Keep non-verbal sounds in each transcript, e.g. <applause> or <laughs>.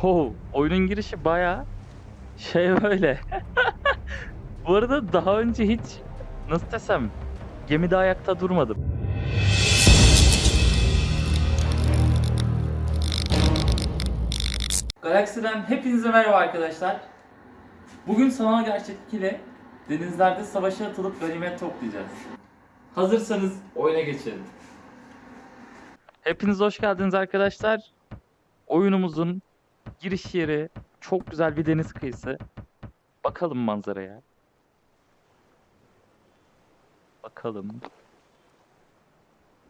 Ho, oyunun girişi baya şey böyle. <laughs> Bu arada daha önce hiç nasıl desem gemide ayakta durmadım. Galaksiden hepinize merhaba arkadaşlar. Bugün sanal gerçeklik ile denizlerde savaşa atılıp ganimet toplayacağız. Hazırsanız oyuna geçelim. Hepiniz hoş geldiniz arkadaşlar. Oyunumuzun giriş yeri çok güzel bir deniz kıyısı. Bakalım manzaraya. Bakalım.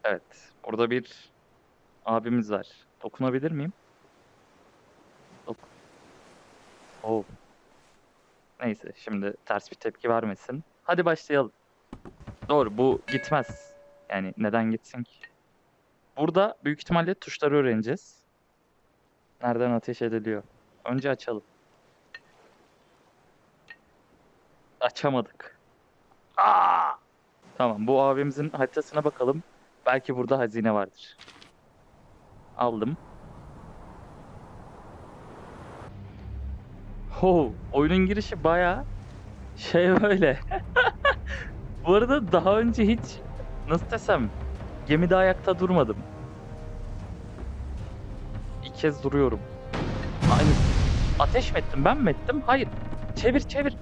Evet, orada bir abimiz var. Dokunabilir miyim? Dok oh. Neyse, şimdi ters bir tepki vermesin. Hadi başlayalım. Doğru, bu gitmez. Yani neden gitsin ki? Burada büyük ihtimalle tuşları öğreneceğiz. Nereden ateş ediliyor? Önce açalım. Açamadık. Aa! Tamam bu abimizin haritasına bakalım. Belki burada hazine vardır. Aldım. Ho, oyunun girişi baya şey böyle. <laughs> Bu arada daha önce hiç nasıl desem gemide ayakta durmadım. Kez duruyorum. Aynı. Ateş mi ettim ben mi ettim? Hayır. Çevir çevir.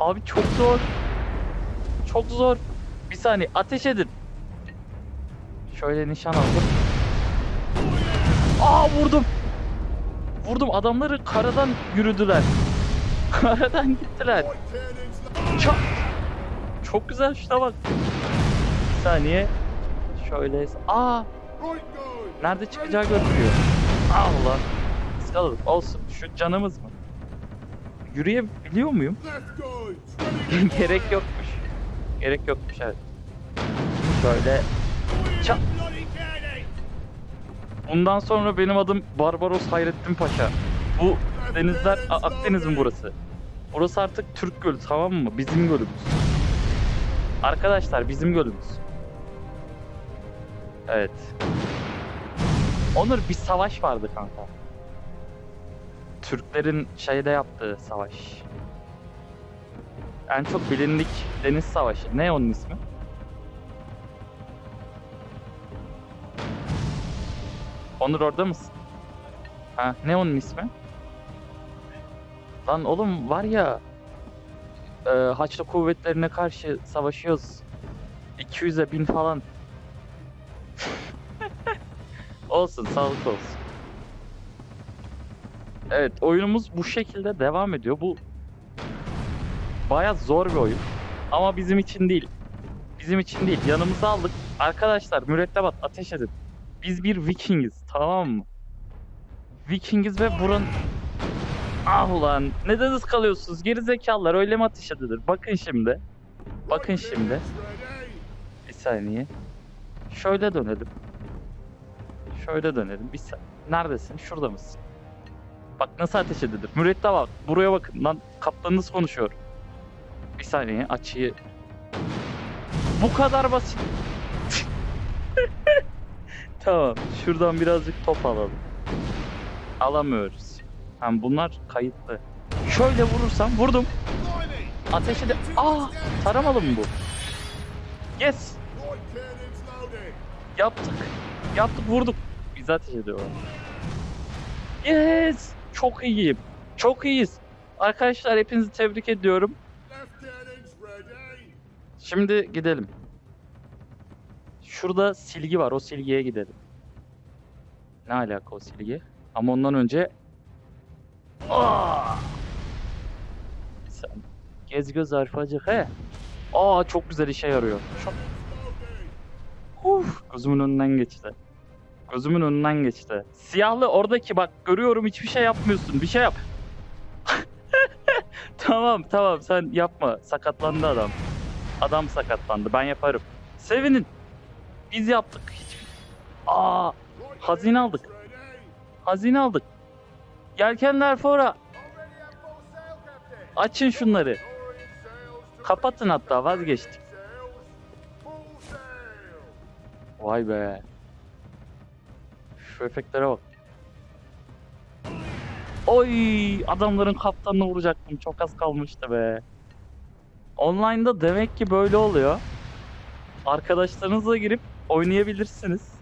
Abi çok zor. Çok zor. Bir saniye ateş edin. Şöyle nişan aldım. Aa vurdum. Vurdum adamları karadan yürüdüler. <laughs> Karadan gittiler. Çok, çok güzel şuna bak. Bir saniye. Şöyle. Aa nerede çıkacağı görünüyor. Allah. Iskaladık. Olsun. Şu canımız mı? Yürüyebiliyor muyum? <laughs> Gerek yokmuş. Gerek yokmuş evet. Şöyle. Çat. Bundan sonra benim adım Barbaros Hayrettin Paşa. Bu denizler A- Akdeniz mi burası? Burası artık Türk Gölü tamam mı? Bizim gölümüz. Arkadaşlar bizim gölümüz. Evet. Onur bir savaş vardı kanka. Türklerin şeyde yaptığı savaş. En çok bilindik deniz savaşı. Ne onun ismi? Onur orada mısın? Ha, ne onun ismi? Lan oğlum var ya e, Haçlı kuvvetlerine karşı savaşıyoruz. 200'e 1000 falan. Olsun, sağlık olsun. Evet, oyunumuz bu şekilde devam ediyor. Bu baya zor bir oyun. Ama bizim için değil. Bizim için değil. Yanımıza aldık. Arkadaşlar mürettebat ateş edin. Biz bir Vikingiz tamam mı? Vikingiz ve buranın... Ah ulan neden ıskalıyorsunuz geri zekalılar öyle mi ateş edilir? Bakın şimdi. Bakın şimdi. Bir saniye. Şöyle dönelim. Şöyle dönelim. Bir Neredesin? Şurada mısın? Bak nasıl ateş edilir. Mürettebat buraya bakın lan kaptanınız konuşuyor. Bir saniye açıyı... Bu kadar basit. <laughs> Tamam. Şuradan birazcık top alalım. Alamıyoruz. Hem bunlar kayıtlı. Şöyle vurursam vurdum. Ateş ede... Aa! Taramalı mı bu? Yes! Yaptık. Yaptık vurduk. Biz ateş ediyorlar. Yes! Çok iyiyim. Çok iyiyiz. Arkadaşlar hepinizi tebrik ediyorum. Şimdi gidelim. Şurada silgi var. O silgiye gidelim. Ne alaka o silgi? Ama ondan önce... Sen gez göz arpacık he. Aa çok güzel işe yarıyor. Çok... Uf, gözümün önünden geçti. Gözümün önünden geçti. Siyahlı oradaki bak görüyorum hiçbir şey yapmıyorsun. Bir şey yap. <laughs> tamam tamam sen yapma. Sakatlandı adam. Adam sakatlandı. Ben yaparım. Sevinin. Biz yaptık. Hiç... Aa, hazine aldık. Hazine aldık. Yelkenler fora. Açın şunları. Kapatın hatta vazgeçtik. Vay be. Şu efektlere bak. Oy adamların kaptanını vuracaktım. Çok az kalmıştı be. Online'da demek ki böyle oluyor. Arkadaşlarınızla girip oynayabilirsiniz.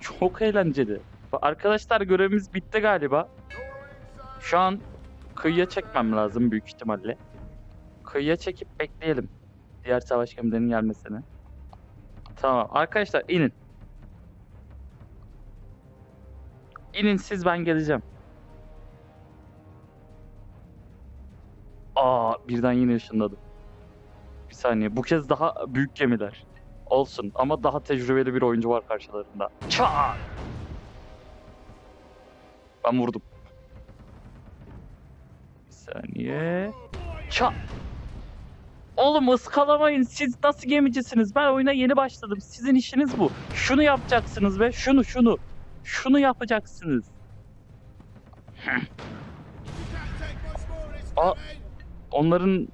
Çok eğlenceli. Arkadaşlar görevimiz bitti galiba. Şu an kıyıya çekmem lazım büyük ihtimalle. Kıyıya çekip bekleyelim. Diğer savaş gemilerinin gelmesini. Tamam arkadaşlar inin. İnin siz ben geleceğim. Aa birden yine ışınladım. Bir saniye bu kez daha büyük gemiler. Olsun ama daha tecrübeli bir oyuncu var karşılarında. Çat! Ben vurdum. Bir saniye. Çat! Oğlum ıskalamayın. Siz nasıl gemicisiniz? Ben oyuna yeni başladım. Sizin işiniz bu. Şunu yapacaksınız be. Şunu şunu. Şunu yapacaksınız. <laughs> Aa, onların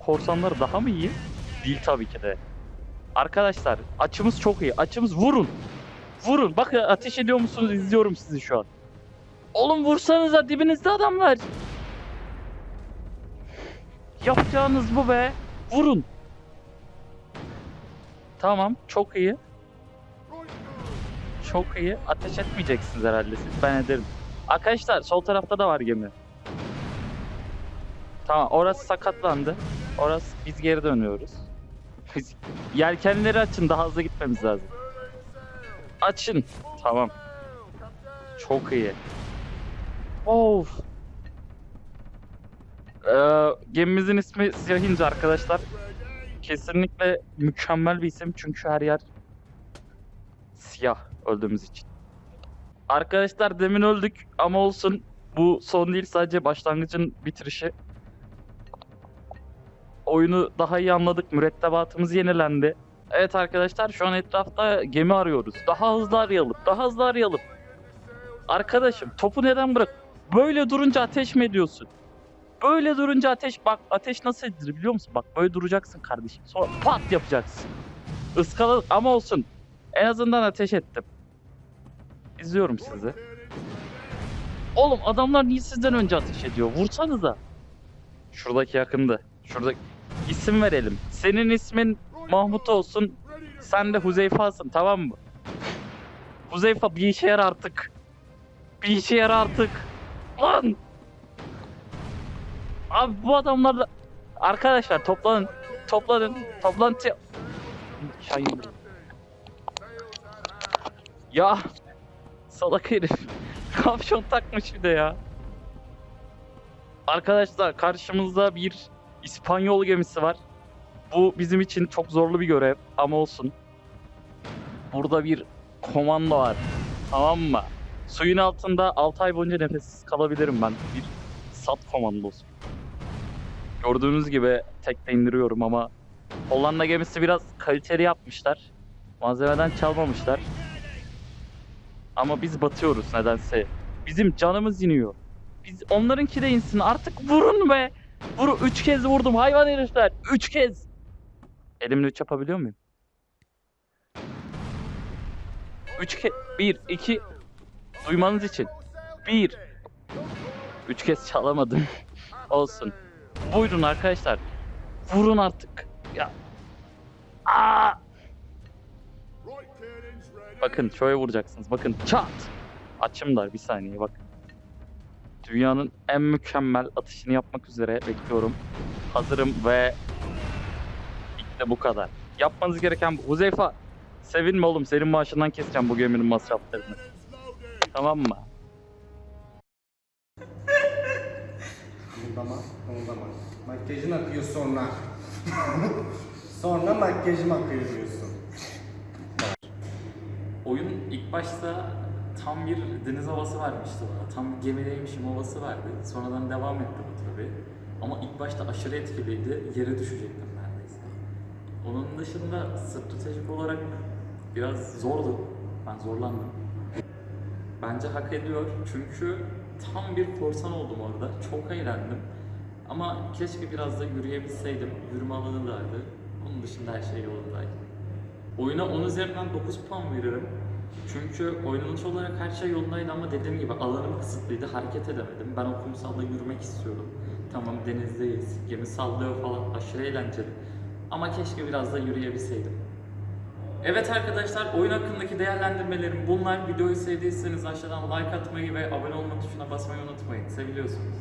korsanları daha mı iyi? Değil tabii ki de. Arkadaşlar açımız çok iyi. Açımız vurun. Vurun. Bakın ateş ediyor musunuz? İzliyorum sizi şu an. Oğlum vursanıza dibinizde adamlar. Yapacağınız bu be. Vurun. Tamam çok iyi. Çok iyi. Ateş etmeyeceksiniz herhalde siz. Ben ederim. Arkadaşlar sol tarafta da var gemi. Tamam orası sakatlandı. Orası biz geri dönüyoruz. Biz- Yelkenleri açın daha hızlı gitmemiz lazım. Açın. Tamam. Çok iyi. Of. Ee, gemimizin ismi Siyah arkadaşlar. Kesinlikle mükemmel bir isim çünkü her yer siyah öldüğümüz için. Arkadaşlar demin öldük ama olsun. Bu son değil sadece başlangıcın bitirişi. Oyunu daha iyi anladık. Mürettebatımız yenilendi. Evet arkadaşlar şu an etrafta gemi arıyoruz. Daha hızlı arayalım. Daha hızlı arayalım. Arkadaşım topu neden bırak? Böyle durunca ateş mi ediyorsun? Böyle durunca ateş bak ateş nasıl edilir biliyor musun? Bak böyle duracaksın kardeşim. Sonra pat yapacaksın. Iskaladık ama olsun. En azından ateş ettim. İzliyorum sizi. Oğlum adamlar niye sizden önce ateş ediyor? Vursanıza. Şuradaki yakındı. Şuradaki isim verelim. Senin ismin Mahmut olsun. Sen de Huzeyfa'sın tamam mı? Huzeyfa bir işe yar artık. Bir işe yar artık. Lan! Abi bu adamlarla... Arkadaşlar toplanın. Toplanın. Toplantı... Şahin. Ya! <laughs> Salak herif. <laughs> Kapşon takmış bir de ya. Arkadaşlar karşımızda bir İspanyol gemisi var. Bu bizim için çok zorlu bir görev ama olsun. Burada bir komando var. Tamam mı? Suyun altında 6 ay boyunca nefessiz kalabilirim ben. Bir sat komandosu. Gördüğünüz gibi tekte indiriyorum ama Hollanda gemisi biraz kaliteli yapmışlar. Malzemeden çalmamışlar. Ama biz batıyoruz nedense. Bizim canımız iniyor. Biz onlarınki de insin. Artık vurun be. Vur üç kez vurdum hayvan herifler. Üç kez. Elimle üç yapabiliyor muyum? Üç kez. Bir, iki. Duymanız için. Bir. Üç kez çalamadım. <laughs> Olsun. Buyurun arkadaşlar. Vurun artık. Ya. Aa! Bakın şöyle vuracaksınız. Bakın çat. Açımlar bir saniye bak. Dünyanın en mükemmel atışını yapmak üzere bekliyorum. Hazırım ve işte bu kadar. Yapmanız gereken bu. Huzeyfa sevinme oğlum senin maaşından keseceğim bu geminin masraflarını. Tamam mı? Kımıldama, kımıldama. Makyajın akıyor sonra. <laughs> sonra makyajım akıyor diyorsun. Oyun ilk başta tam bir deniz havası vermişti bana. Tam gemideymişim havası verdi. Sonradan devam etti bu tabi. Ama ilk başta aşırı etkiliydi. Yere düşecektim neredeyse. Onun dışında stratejik olarak biraz zordu. Ben zorlandım. Bence hak ediyor çünkü tam bir korsan oldum orada. Çok eğlendim. Ama keşke biraz da yürüyebilseydim. Yürüme alanı vardı. Onun dışında her şey yolundaydı. Oyuna 10 üzerinden 9 puan veririm. Çünkü oynanış olarak her şey yolundaydı ama dediğim gibi alanım kısıtlıydı, hareket edemedim. Ben o kumsalda yürümek istiyordum. Tamam denizdeyiz, gemi sallıyor falan, aşırı eğlenceli. Ama keşke biraz da yürüyebilseydim. Evet arkadaşlar, oyun hakkındaki değerlendirmelerim bunlar. Videoyu sevdiyseniz aşağıdan like atmayı ve abone olma tuşuna basmayı unutmayın. Seviliyorsunuz.